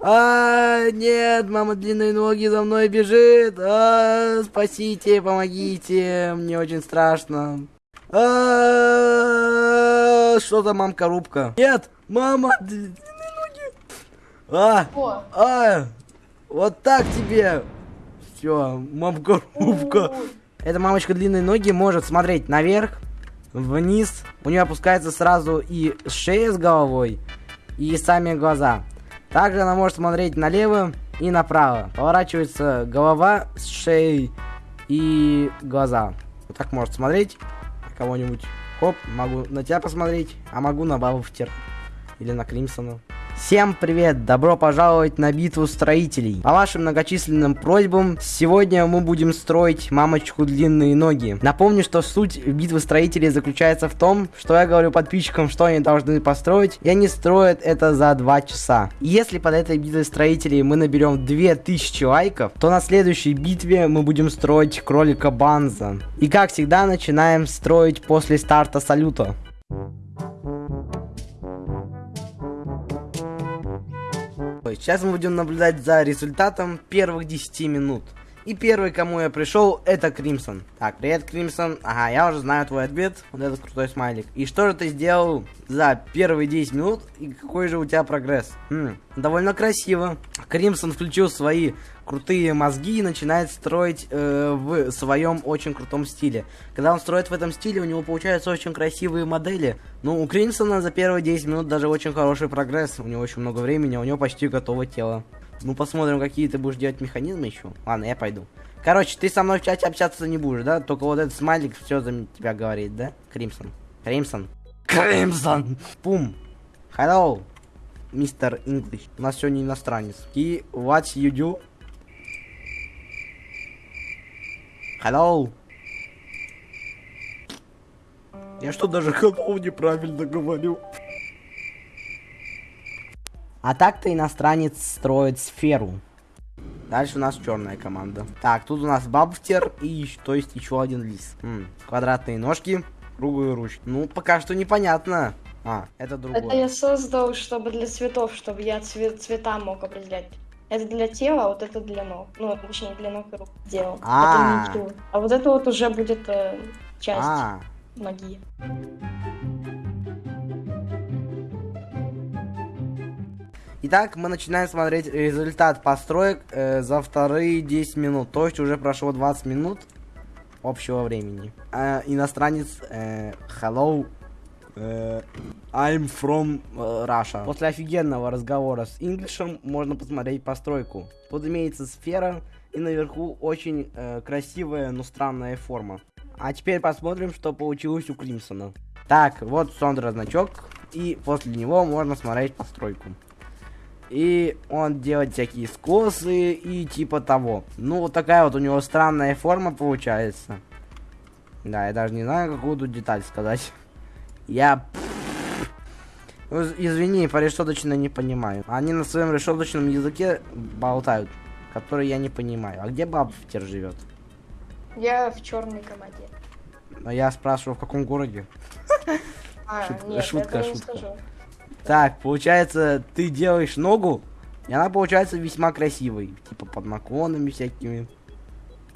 А, нет, мама длинные ноги за мной бежит. А, спасите, помогите, мне очень страшно. А, что за мамка рубка? Нет, мама длинные ноги. А, а, вот так тебе. Все, мамка рубка. Эта мамочка длинные ноги может смотреть наверх, вниз. У нее опускается сразу и шея с головой, и сами глаза. Также она может смотреть налево и направо. Поворачивается голова с шеей и глаза. Вот так может смотреть кого-нибудь. Хоп, могу на тебя посмотреть, а могу на Бауфтер или на Кримсона. Всем привет! Добро пожаловать на битву строителей. По вашим многочисленным просьбам, сегодня мы будем строить мамочку длинные ноги. Напомню, что суть битвы строителей заключается в том, что я говорю подписчикам, что они должны построить, и они строят это за 2 часа. Если под этой битвой строителей мы наберем 2000 лайков, то на следующей битве мы будем строить кролика Банза. И как всегда, начинаем строить после старта салюта. Сейчас мы будем наблюдать за результатом первых 10 минут. И первый, кому я пришел, это Кримсон. Так, привет, Кримсон. Ага, я уже знаю твой ответ. Вот этот крутой смайлик. И что же ты сделал за первые 10 минут? И какой же у тебя прогресс? Хм, довольно красиво. Кримсон включил свои крутые мозги и начинает строить э, в своем очень крутом стиле. Когда он строит в этом стиле, у него получаются очень красивые модели. Ну, у Кримсона за первые 10 минут даже очень хороший прогресс. У него очень много времени, у него почти готово тело. Ну, посмотрим, какие ты будешь делать механизмы еще. Ладно, я пойду. Короче, ты со мной в чате общаться не будешь, да? Только вот этот смайлик все за тебя говорит, да? Кримсон. Кримсон. Кримсон! Пум. Hello, мистер English. У нас сегодня иностранец. И what you do? Hello. Я что, даже hello неправильно говорю? А так-то иностранец строит сферу. Дальше у нас черная команда. Так, тут у нас бабфтер и еще- то есть еще один лис. М, квадратные ножки, круглые ручки. Ну, пока что непонятно. А, это другое. это я создал, чтобы для цветов, чтобы я цвет, цвета мог определять. Это для тела, а вот это для ног. Ну, точнее, для ног и рук сделал. А. Это ничего. А вот это вот уже будет э, часть А, магии. Итак, мы начинаем смотреть результат построек э, за вторые 10 минут. То есть уже прошло 20 минут общего времени. А, иностранец э, Hello. э, I'm from э, Russia. После офигенного разговора с Инглишем можно посмотреть постройку. Тут имеется сфера и наверху очень э, красивая, но странная форма. А теперь посмотрим, что получилось у Кримсона. Так, вот Сондра значок. И после него можно смотреть постройку. И он делает всякие скосы и типа того. Ну, вот такая вот у него странная форма получается. Да, я даже не знаю, какую тут деталь сказать. Я... Ну, из- Извини, по-решеточно не понимаю. Они на своем решеточном языке болтают, который я не понимаю. А где Бабфтер живет? Я в черной команде. Но я спрашиваю, в каком городе? А, нет, шутка, не шутка. Так, получается, ты делаешь ногу, и она получается весьма красивой. Типа под наклонами всякими.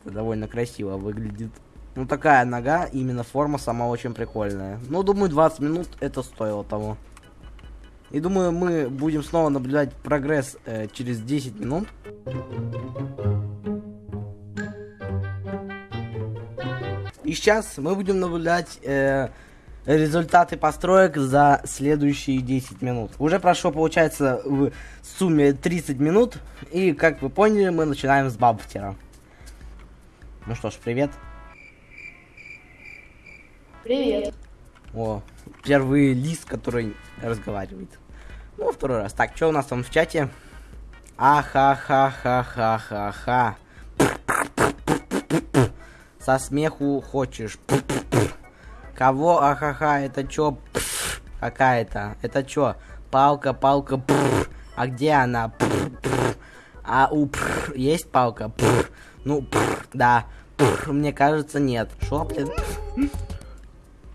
Это довольно красиво выглядит. Ну, такая нога, именно форма сама очень прикольная. Ну, думаю, 20 минут это стоило того. И думаю, мы будем снова наблюдать прогресс э, через 10 минут. И сейчас мы будем наблюдать э, результаты построек за следующие 10 минут. Уже прошло, получается, в сумме 30 минут. И, как вы поняли, мы начинаем с Бабфтера. Ну что ж, привет. Привет. О, первый лист, который разговаривает. Ну, второй раз. Так, что у нас там в чате? Ахахахахахаха. Со смеху хочешь. Кого ахаха, это чё? Какая-то. Это чё? Палка, палка. А где она? А у есть палка? Ну, да. Мне кажется, нет. Шо, блин?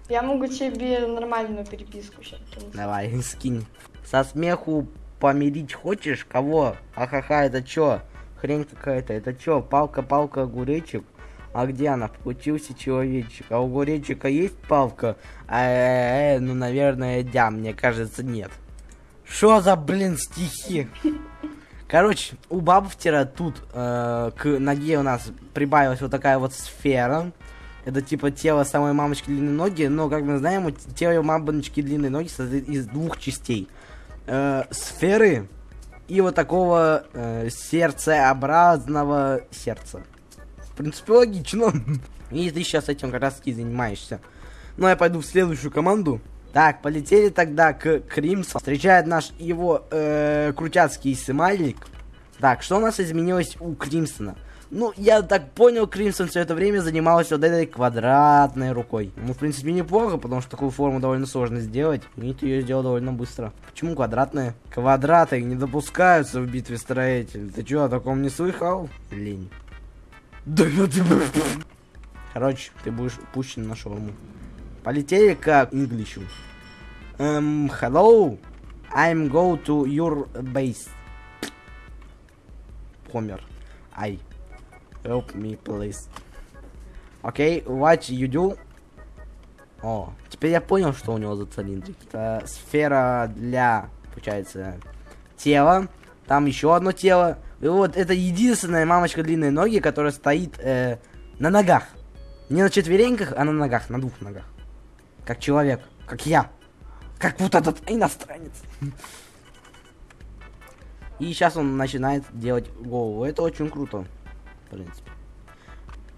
Я могу тебе нормальную переписку сейчас. Давай, скинь. Со смеху помирить хочешь? Кого? Ахаха, это чё? Хрень какая-то, это чё? Палка-палка огуречек? А где она? Получился человечек. А у огуречика есть палка? Э, -э, -э ну, наверное, да, мне кажется, нет. Что за, блин, стихи? Короче, у Бабфтера тут э, к ноге у нас прибавилась вот такая вот сфера. Это типа тело самой мамочки длинные ноги, но, как мы знаем, тело мамочки длинные ноги состоит из двух частей. Э, сферы и вот такого э, сердцеобразного сердца. Принципе, логично. И ты сейчас этим как раз таки занимаешься. Ну, я пойду в следующую команду. Так, полетели тогда к Кримсу. Встречает наш его э, крутяцкий смайлик. Так, что у нас изменилось у Кримсона? Ну, я так понял, Кримсон все это время занимался вот этой квадратной рукой. Ну, в принципе, неплохо, потому что такую форму довольно сложно сделать. И ты ее сделал довольно быстро. Почему квадратная? Квадраты не допускаются в битве строителей. Ты что, о таком не слыхал? Лень. Короче, ты будешь пущен на шаурму. Полетели к English. Um, hello, I'm go to your base. Помер. I. Help me, please. Окей, okay, what you do? О, теперь я понял, что у него за цилиндрик. Это сфера для, получается, тела. Там еще одно тело. И вот это единственная мамочка длинной ноги, которая стоит э, на ногах. Не на четвереньках, а на ногах, на двух ногах. Как человек, как я. Как вот этот иностранец. И сейчас он начинает делать голову. Это очень круто, в принципе.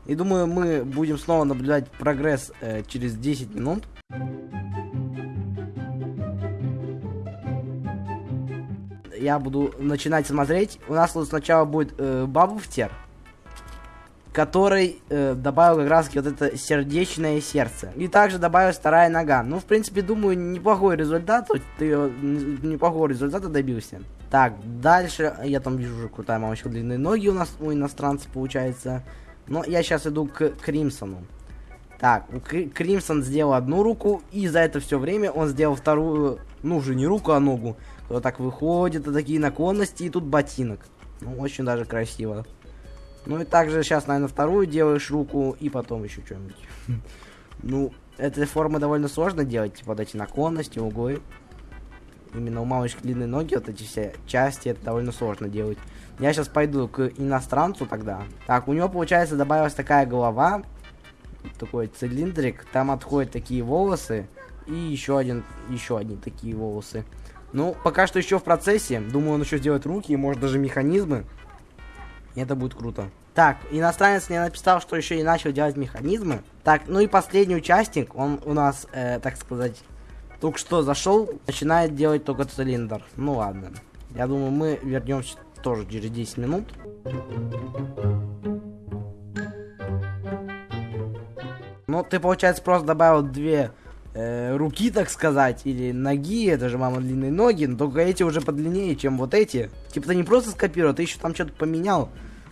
И думаю, мы будем снова наблюдать прогресс э, через 10 минут. Я буду начинать смотреть. У нас вот сначала будет э, Бабуфтер который э, добавил как раз вот это сердечное сердце. И также добавил вторая нога. Ну, в принципе, думаю, неплохой результат. Ты неплохого результата добился. Так, дальше я там вижу уже крутая мамочка длинные ноги у нас у иностранца получается. Но я сейчас иду к Кримсону. Так, Кримсон сделал одну руку, и за это все время он сделал вторую, ну уже не руку, а ногу. Вот так выходит, и такие наклонности, и тут ботинок. Ну, очень даже красиво. Ну и также сейчас, наверное, вторую делаешь руку и потом еще что-нибудь. Ну, этой формы довольно сложно делать, типа вот эти наклонности, углы. Именно у мамочки длинные ноги, вот эти все части, это довольно сложно делать. Я сейчас пойду к иностранцу тогда. Так, у него, получается, добавилась такая голова. Такой цилиндрик. Там отходят такие волосы. И еще один, еще одни такие волосы. Ну, пока что еще в процессе. Думаю, он еще сделает руки и может даже механизмы. Это будет круто. Так, иностранец мне написал, что еще и начал делать механизмы. Так, ну и последний участник, он у нас, э, так сказать, только что зашел, начинает делать только цилиндр. Ну ладно. Я думаю, мы вернемся тоже через 10 минут. Ну, ты, получается, просто добавил две э, руки, так сказать, или ноги, это же мама длинные ноги, но только эти уже подлиннее, чем вот эти. Типа ты не просто скопировал, ты еще там что-то поменял.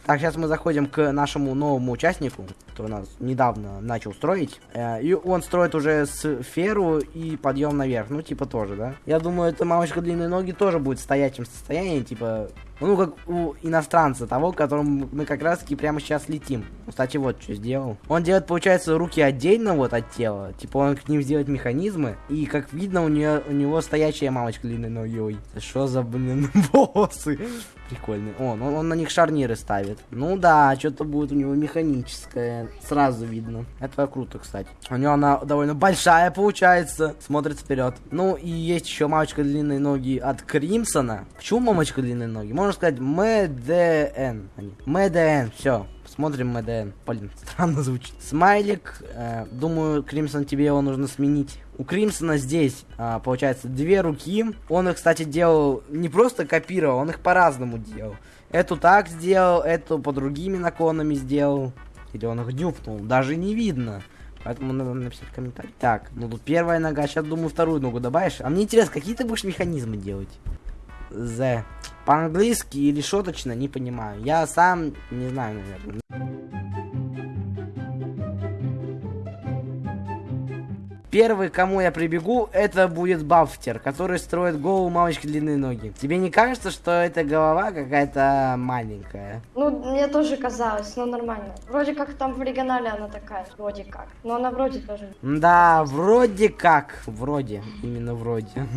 Так, сейчас мы заходим к нашему новому участнику, который нас недавно начал строить. Э, и он строит уже сферу и подъем наверх. Ну, типа тоже, да? Я думаю, эта мамочка длинные ноги тоже будет в стоячем состоянии, типа ну, как у иностранца, того, к которому мы как раз таки прямо сейчас летим. Кстати, вот что сделал. Он делает, получается, руки отдельно вот от тела. Типа он к ним сделает механизмы. И, как видно, у, нее, у него стоячая мамочка длинной ноги. Что за, блин, волосы? Прикольный. Он, он, он на них шарниры ставит. Ну да, что-то будет у него механическое. Сразу видно. Это круто, кстати. У него она довольно большая получается. Смотрит вперед. Ну и есть еще мамочка длинной ноги от Кримсона. Почему мамочка длинной ноги? Можно сказать МДН. МДН, все. Смотрим МДН. Блин, странно звучит. Смайлик. Э, думаю, Кримсон, тебе его нужно сменить. У Кримсона здесь, э, получается, две руки. Он их, кстати, делал не просто копировал, он их по-разному делал. Эту так сделал, эту по другими наклонами сделал. Или он их дюпнул, даже не видно. Поэтому надо написать комментарий. Так, ну тут первая нога, сейчас думаю вторую ногу добавишь. А мне интересно, какие ты будешь механизмы делать? The. По-английски или шуточно, не понимаю. Я сам не знаю, наверное. Первый, кому я прибегу, это будет Бафтер, который строит голову мамочки длинные ноги. Тебе не кажется, что эта голова какая-то маленькая? Ну, мне тоже казалось, но нормально. Вроде как там в оригинале она такая, вроде как. Но она вроде тоже. Да, вроде как. Вроде. Именно вроде.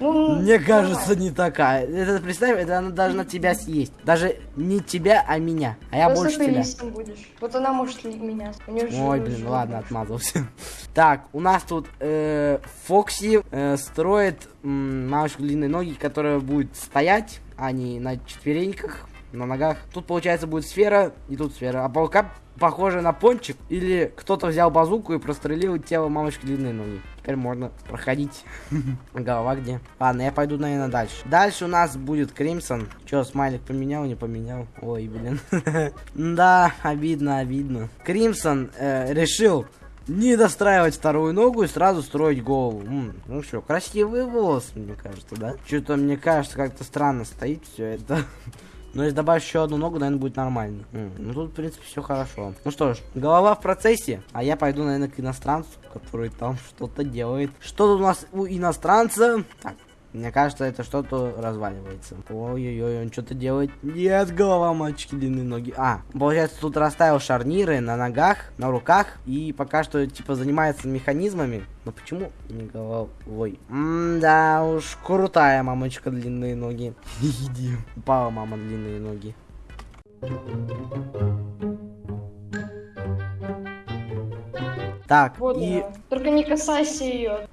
Ну, Мне кажется, не такая. Это, представь, это она должна тебя съесть. Даже не тебя, а меня. А я Просто больше ты тебя. будешь. Вот она может меня. Ой, блин, ладно, отмазался. Так, у нас тут э, Фокси э, строит м, мамочку длинные ноги, которая будет стоять, а не на четвереньках, на ногах. Тут, получается, будет сфера, и тут сфера. А паука похоже на пончик, или кто-то взял базуку и прострелил тело мамочки длинные ноги. Теперь можно проходить. Голова где? Ладно, я пойду, наверное, дальше. Дальше у нас будет Кримсон. Че, смайлик поменял, не поменял? Ой, блин. Да, обидно, обидно. Кримсон э, решил не достраивать вторую ногу и сразу строить голову. М, ну что, красивые волосы, мне кажется, да? Что-то, мне кажется, как-то странно стоит все это. Но если добавить еще одну ногу, наверное, будет нормально. М, ну тут, в принципе, все хорошо. Ну что ж, голова в процессе, а я пойду, наверное, к иностранцу, который там что-то делает. Что тут у нас у иностранца? Так, мне кажется, это что-то разваливается. Ой-ой-ой, он что-то делает. Нет, голова мальчики, длинные ноги. А, получается, тут расставил шарниры на ногах, на руках. И пока что, типа, занимается механизмами. Но почему не головой? М-да уж, крутая мамочка, длинные ноги. Иди. Упала мама, длинные ноги. Так, Вот и... она. Только не касайся ее.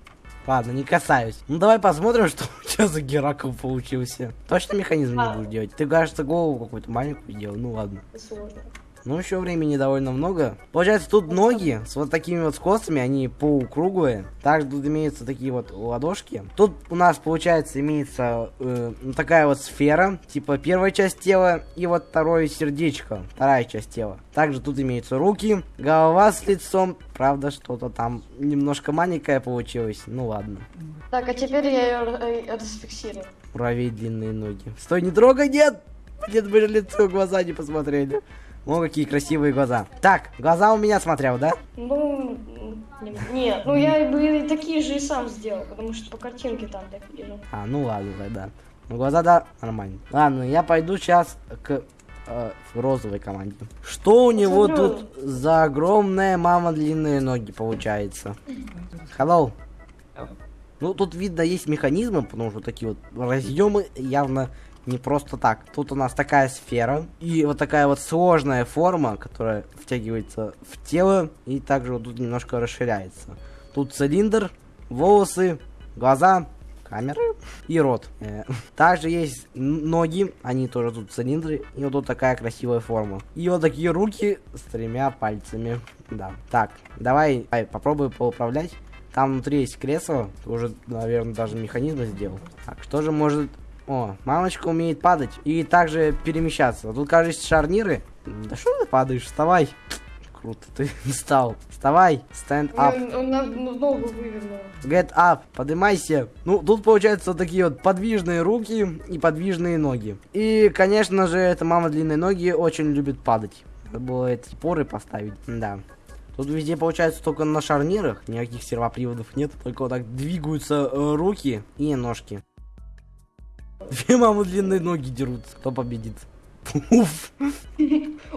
Ладно, не касаюсь. Ну давай посмотрим, что у тебя за Геракл получился. Точно механизм не А. будешь делать? Ты, кажется, голову какую-то маленькую делал. Ну ладно. Сложно. Ну еще времени довольно много. Получается, тут ноги с вот такими вот скосами, они полукруглые. Также тут имеются такие вот ладошки. Тут у нас, получается, имеется э, ну, такая вот сфера, типа первая часть тела, и вот второе сердечко, вторая часть тела. Также тут имеются руки, голова с лицом. Правда, что-то там немножко маленькое получилось. Ну ладно. Так, а теперь я ее расфиксирую. Муравей длинные ноги. Стой, не трогай, нет! Нет, мы же лицо, глаза не посмотрели. О, какие красивые глаза. Так, глаза у меня смотрел, да? Ну, нет, ну я бы и такие же и сам сделал, потому что по картинке там такие же. А, ну ладно тогда. Ну, глаза, да, нормально. Ладно, я пойду сейчас к э, розовой команде. Что у него Смотрю. тут за огромная мама длинные ноги получается? Hello. Ну, тут видно есть механизмы, потому что такие вот разъемы явно не просто так. Тут у нас такая сфера и вот такая вот сложная форма, которая втягивается в тело и также вот тут немножко расширяется. Тут цилиндр, волосы, глаза, камеры и рот. Э, Также есть ноги, они тоже тут цилиндры, и вот тут такая красивая форма. И вот такие руки с тремя пальцами. Да. Так, давай, давай попробуй поуправлять. Там внутри есть кресло, уже, наверное, даже механизм сделал. Так, что же может... О, мамочка умеет падать и также перемещаться. Тут, кажется, шарниры. Да что ты падаешь? Вставай. Круто, ты встал. Вставай, stand up. Он, он на ногу вывернул. Get up, поднимайся. Ну, тут получается вот такие вот подвижные руки и подвижные ноги. И, конечно же, эта мама длинные ноги очень любит падать. Надо было эти поры поставить, да. Тут везде получается только на шарнирах, никаких сервоприводов нет, только вот так двигаются э, руки и ножки. Две мамы длинные ноги дерутся, кто победит? Уф.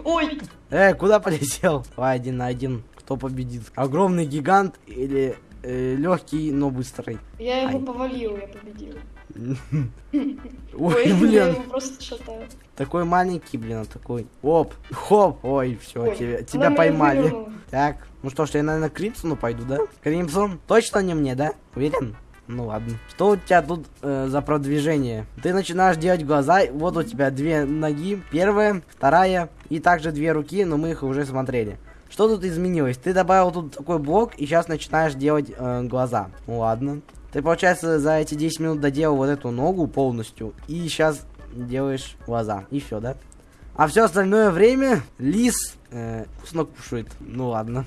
Ой, Э, куда полетел? Давай один на один, кто победит? Огромный гигант или легкий, но быстрый? я его Ай. повалил, я победил. Ой, я блин, его просто шатаю. такой маленький, блин, а такой. Оп, хоп, ой, все, тебя, поймали. Так, ну что ж, я, наверное, к Кримсону пойду, да? Кримсон, точно не мне, да? Уверен? Ну ладно. Что у тебя тут э, за продвижение? Ты начинаешь делать глаза, вот у тебя две ноги, первая, вторая, и также две руки, но мы их уже смотрели. Что тут изменилось? Ты добавил тут такой блок, и сейчас начинаешь делать э, глаза. Ну ладно. Ты, получается, за эти 10 минут доделал вот эту ногу полностью, и сейчас делаешь глаза. И все, да? А все остальное время лис э, вкусно кушает. Ну ладно.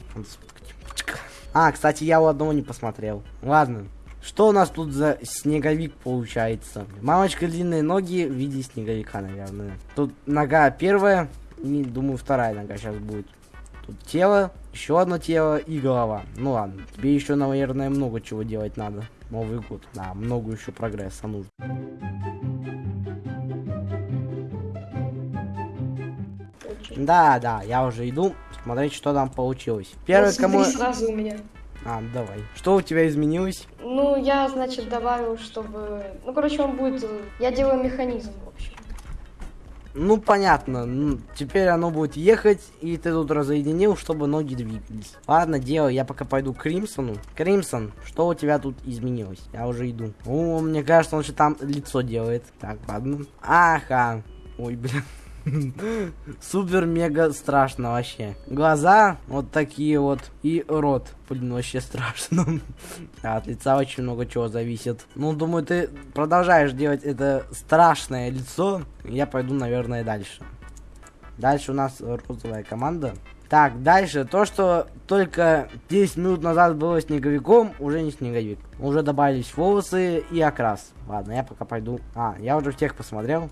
А, кстати, я у одного не посмотрел. Ладно. Что у нас тут за снеговик получается? Мамочка длинные ноги в виде снеговика, наверное. Тут нога первая, и, думаю, вторая нога сейчас будет. Тут тело, еще одно тело и голова. Ну ладно, тебе еще, наверное, много чего делать надо. Новый год, да, много еще прогресса нужно. Да, да, я уже иду смотреть, что там получилось. Первый, кому... сразу у меня. А, давай. Что у тебя изменилось? Ну, я, значит, добавил, чтобы... Ну, короче, он будет... Я делаю механизм, в общем. Ну, понятно. Ну, теперь оно будет ехать, и ты тут разоединил, чтобы ноги двигались. Ладно, делай, я пока пойду к Кримсону. Кримсон, что у тебя тут изменилось? Я уже иду. О, мне кажется, он же там лицо делает. Так, ладно. Ага. Ой, блин. Супер-мега страшно вообще. Глаза вот такие вот. И рот. Блин, вообще страшно. Да, от лица очень много чего зависит. Ну, думаю, ты продолжаешь делать это страшное лицо. Я пойду, наверное, дальше. Дальше у нас розовая команда. Так, дальше. То, что только 10 минут назад было снеговиком, уже не снеговик. Уже добавились волосы и окрас. Ладно, я пока пойду. А, я уже всех посмотрел.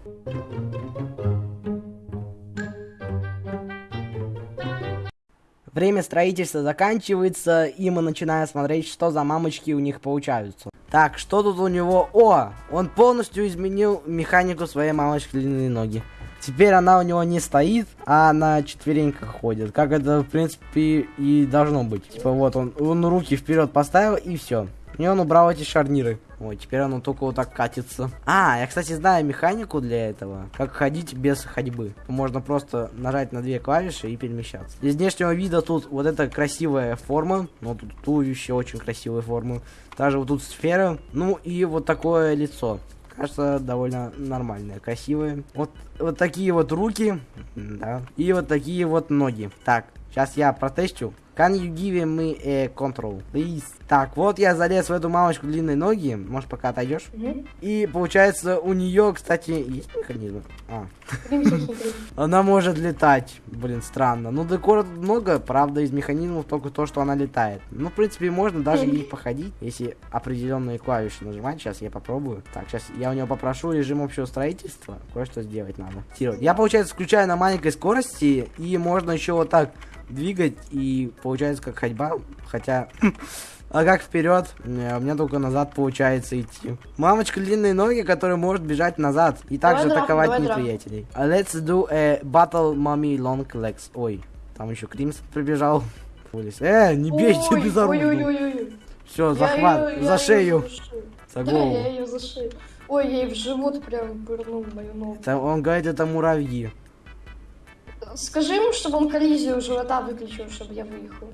Время строительства заканчивается, и мы начинаем смотреть, что за мамочки у них получаются. Так, что тут у него? О, он полностью изменил механику своей мамочки длинные ноги. Теперь она у него не стоит, а на четвереньках ходит. Как это, в принципе, и должно быть. Типа вот он, он руки вперед поставил, и все. И он убрал эти шарниры. Ой, теперь оно только вот так катится. А, я, кстати, знаю механику для этого. Как ходить без ходьбы. Можно просто нажать на две клавиши и перемещаться. Из внешнего вида тут вот эта красивая форма. Ну, тут туловище очень красивой формы. Также вот тут сфера. Ну, и вот такое лицо. Кажется, довольно нормальное, красивое. Вот, вот такие вот руки. Да. И вот такие вот ноги. Так, сейчас я протестю. Can you give me a control, please? Так, вот я залез в эту мамочку длинной ноги. Может, пока отойдешь? Мгм. И получается, у нее, кстати, есть механизм? А, она может летать. Блин, странно. Ну, декора тут много, правда, из механизмов только то, что она летает. Ну, в принципе, можно даже ей походить, если определенные клавиши нажимать. Сейчас я попробую. Так, сейчас я у нее попрошу режим общего строительства. Кое-что сделать надо. Я, получается, включаю на маленькой скорости, и можно еще вот так двигать, и получается как ходьба. Хотя... А как вперед? Не, у меня только назад получается идти. Мамочка длинные ноги, которая может бежать назад. И также драку, атаковать давай неприятелей. А Let's do a battle mommy long legs. Ой, там еще Кримс прибежал. Э, не бейте Ой, безоружно. Ой-ой-ой. Все, захват, я за шею, за за Да, голову. я ее за шею. Ой, ей в живот прям пырнул мою ногу. Это- он говорит, это муравьи. Скажи ему, чтобы он коллизию живота выключил, чтобы я выехал.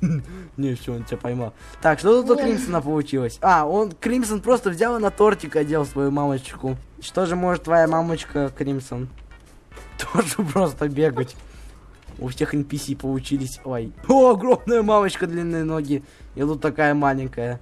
Не, все, он тебя поймал. Так, что тут у. Кримсона получилось? А, он, Кримсон просто взял и на тортик одел свою мамочку. Что же может твоя мамочка, Кримсон? Тоже просто бегать. У всех NPC получились. Ой. О, огромная мамочка, длинные ноги. И тут такая маленькая.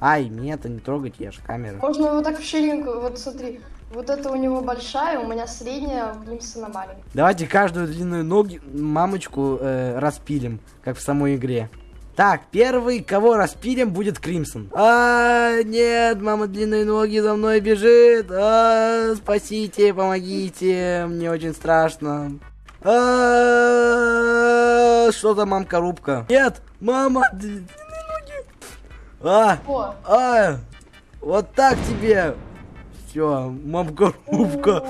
Ай, меня это не трогать, я же камера. Можно вот так в ширинку, вот смотри. Вот это у него большая, у меня средняя, у Климсона маленькая. Давайте каждую длинную ноги, мамочку э, распилим, как в самой игре. Так, первый, кого распилим, будет Кримсон. А, нет, мама длинные ноги за мной бежит. А, спасите, помогите, мне очень страшно. А, что за мамка рубка? Нет, мама длинные ноги. А, а, вот так тебе. Все, мамка ой,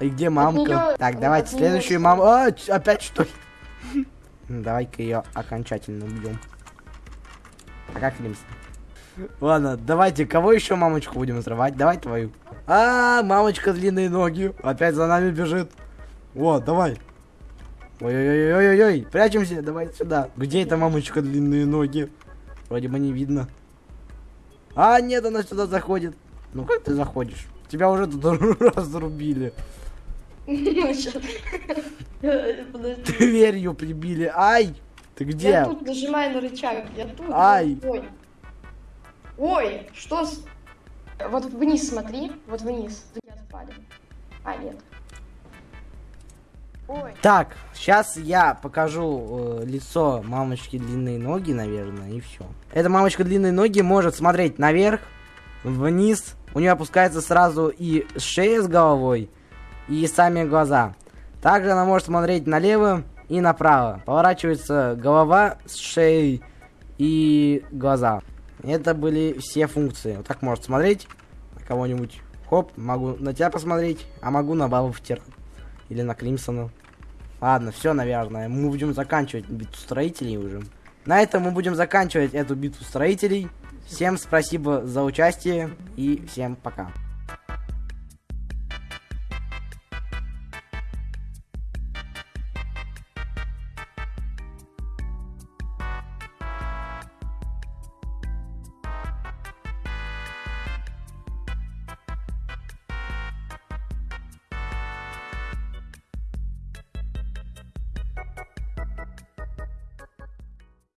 И где мамка? Так, давайте следующую маму. А, опять что ли? Давай-ка ее окончательно убьем. А как Лимс? Ладно, давайте, кого еще мамочку будем взрывать? Давай твою. А, мамочка длинные ноги. Опять за нами бежит. Вот, давай. Ой-ой-ой-ой-ой, прячемся, давай сюда. Где эта мамочка длинные ноги? Вроде бы не видно. А, нет, она сюда заходит. Ну как ты заходишь? Тебя уже тут разрубили. Дверью прибили. Ай! Ты где? Я тут нажимаю на рычаг. Я тут. Ай. Ой. Ой, что с... Вот вниз смотри. Вот вниз. Не отпали. А, нет. Ой. Так, сейчас я покажу э, лицо мамочки длинные ноги, наверное, и все. Эта мамочка длинные ноги может смотреть наверх, вниз. У нее опускается сразу и шея с головой, и сами глаза. Также она может смотреть налево и направо. Поворачивается голова с шеей и глаза. Это были все функции. Вот так может смотреть на кого-нибудь. Хоп, могу на тебя посмотреть, а могу на Балфтер или на Кримсона. Ладно, все, наверное. Мы будем заканчивать битву строителей уже. На этом мы будем заканчивать эту битву строителей. Всем спасибо за участие и всем пока.